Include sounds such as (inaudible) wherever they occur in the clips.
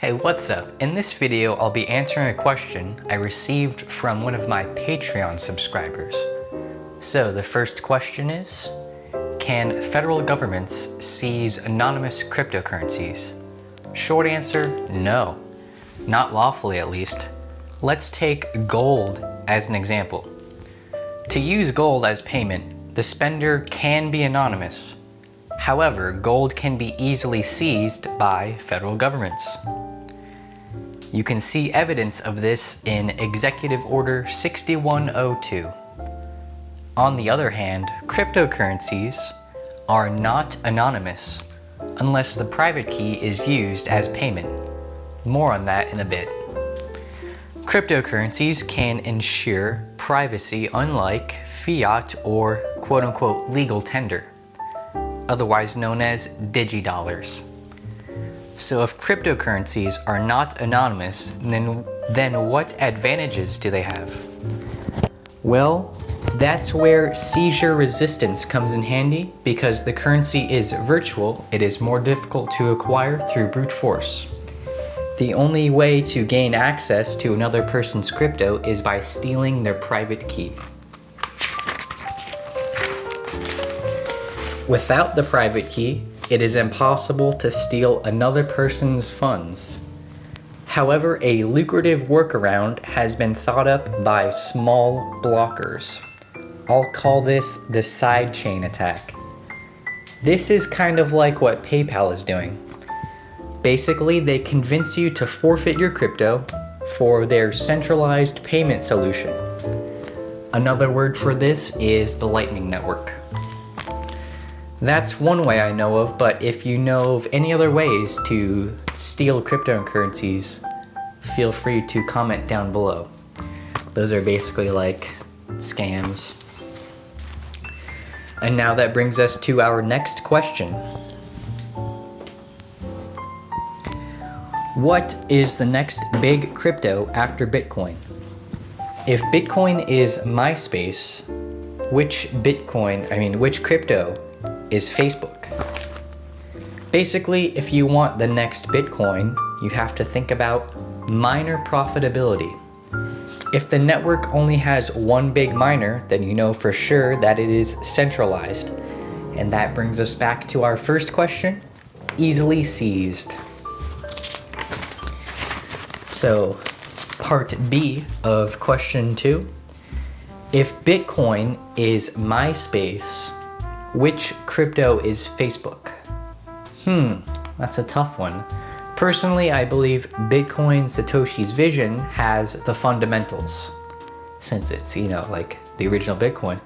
Hey, what's up? In this video, I'll be answering a question I received from one of my Patreon subscribers. So the first question is, can federal governments seize anonymous cryptocurrencies? Short answer, no. Not lawfully at least. Let's take gold as an example. To use gold as payment, the spender can be anonymous. However, gold can be easily seized by federal governments. You can see evidence of this in Executive Order 6102. On the other hand, cryptocurrencies are not anonymous unless the private key is used as payment. More on that in a bit. Cryptocurrencies can ensure privacy unlike fiat or quote-unquote legal tender, otherwise known as digidollars. So if cryptocurrencies are not anonymous, then, then what advantages do they have? Well, that's where seizure resistance comes in handy because the currency is virtual, it is more difficult to acquire through brute force. The only way to gain access to another person's crypto is by stealing their private key. Without the private key, it is impossible to steal another person's funds. However, a lucrative workaround has been thought up by small blockers. I'll call this the sidechain attack. This is kind of like what PayPal is doing. Basically, they convince you to forfeit your crypto for their centralized payment solution. Another word for this is the Lightning Network. That's one way I know of, but if you know of any other ways to steal cryptocurrencies, feel free to comment down below. Those are basically like scams. And now that brings us to our next question. What is the next big crypto after Bitcoin? If Bitcoin is MySpace, which Bitcoin, I mean, which crypto is Facebook? Basically, if you want the next Bitcoin, you have to think about miner profitability. If the network only has one big miner, then you know for sure that it is centralized. And that brings us back to our first question, easily seized. So part B of question two. If Bitcoin is MySpace, which crypto is Facebook? Hmm, that's a tough one. Personally, I believe Bitcoin Satoshi's vision has the fundamentals, since it's, you know, like the original Bitcoin.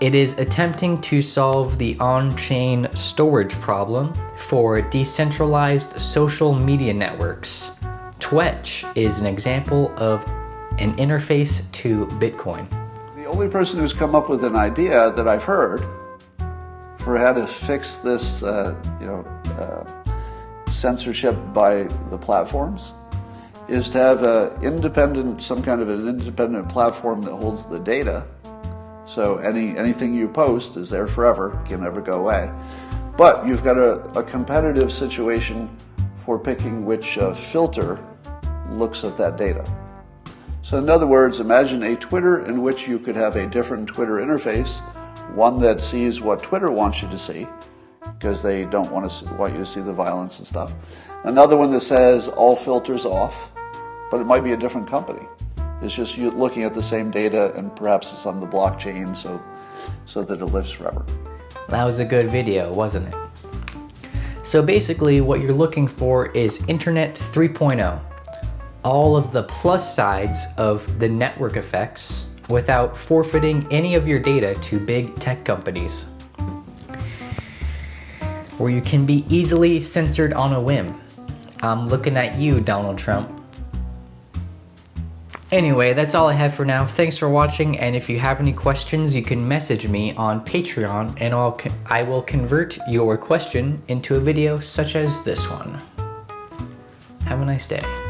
It is attempting to solve the on-chain storage problem for decentralized social media networks Twetch is an example of an interface to Bitcoin. Only person who's come up with an idea that I've heard for how to fix this, uh, you know, uh, censorship by the platforms is to have a independent, some kind of an independent platform that holds the data. So any anything you post is there forever, can never go away. But you've got a, a competitive situation for picking which uh, filter looks at that data. So in other words, imagine a Twitter in which you could have a different Twitter interface, one that sees what Twitter wants you to see, because they don't want to see, want you to see the violence and stuff. Another one that says all filters off, but it might be a different company. It's just you looking at the same data and perhaps it's on the blockchain so so that it lives forever. That was a good video, wasn't it? So basically what you're looking for is Internet 3.0 all of the plus sides of the network effects without forfeiting any of your data to big tech companies. Where you can be easily censored on a whim. I'm looking at you, Donald Trump. Anyway, that's all I have for now. Thanks for watching, and if you have any questions, you can message me on Patreon, and I'll I will convert your question into a video such as this one. Have a nice day.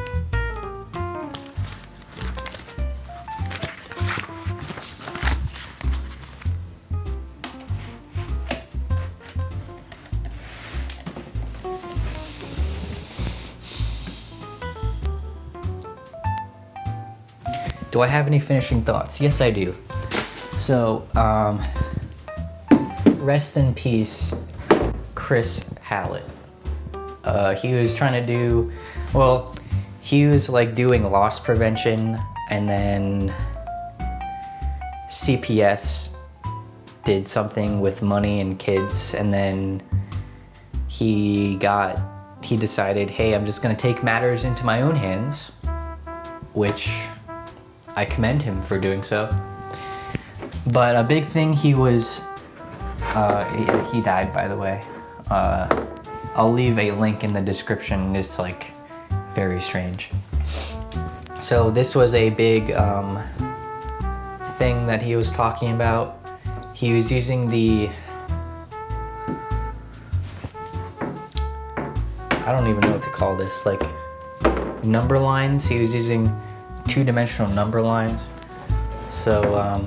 Do I have any finishing thoughts? Yes, I do. So, um, rest in peace, Chris Hallett. Uh, he was trying to do, well, he was like doing loss prevention and then CPS did something with money and kids and then he got, he decided, hey, I'm just gonna take matters into my own hands, which I commend him for doing so. But a big thing he was, uh, he, he died by the way. Uh, I'll leave a link in the description. It's like very strange. So this was a big um, thing that he was talking about. He was using the, I don't even know what to call this, like number lines. He was using two-dimensional number lines. So, um,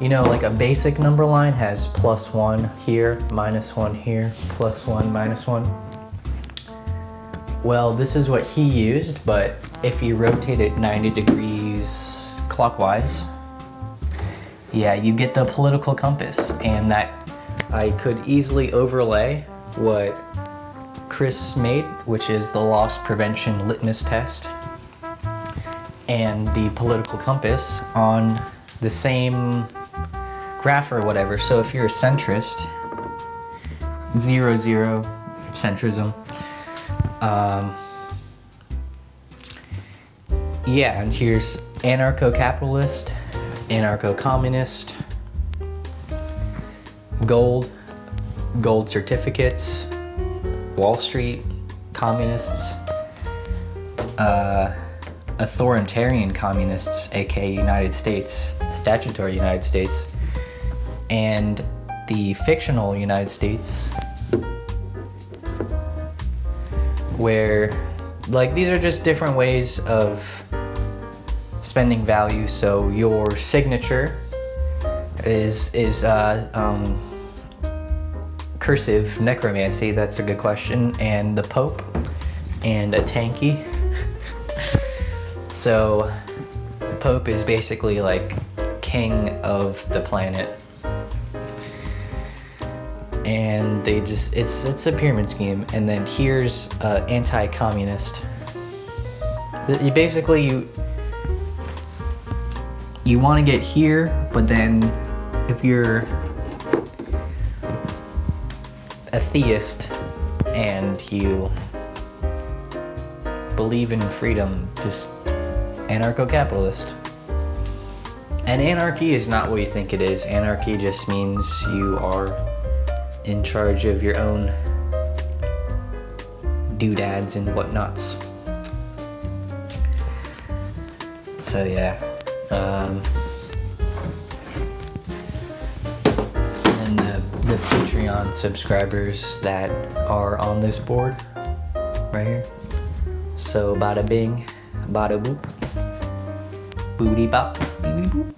you know, like a basic number line has plus one here, minus one here, plus one, minus one. Well, this is what he used, but if you rotate it 90 degrees clockwise, yeah, you get the political compass and that I could easily overlay what Chris made, which is the loss prevention litmus test and the political compass on the same graph or whatever. So if you're a centrist, zero, zero, centrism, um, yeah, and here's anarcho-capitalist, anarcho-communist, gold, gold certificates, Wall Street, communists, uh, authoritarian communists, aka United States, statutory United States, and the fictional United States, where, like, these are just different ways of spending value. So your signature is is uh, um, cursive necromancy. That's a good question, and the Pope, and a tanky. (laughs) So, Pope is basically like king of the planet. And they just, it's, it's a pyramid scheme. And then here's uh, anti-communist. You basically, you, you want to get here, but then if you're a theist and you believe in freedom, just anarcho-capitalist. And anarchy is not what you think it is. Anarchy just means you are in charge of your own doodads and whatnots. So yeah. Um, and the, the Patreon subscribers that are on this board right here. So bada bing, bada boop. Booty bop. Boop.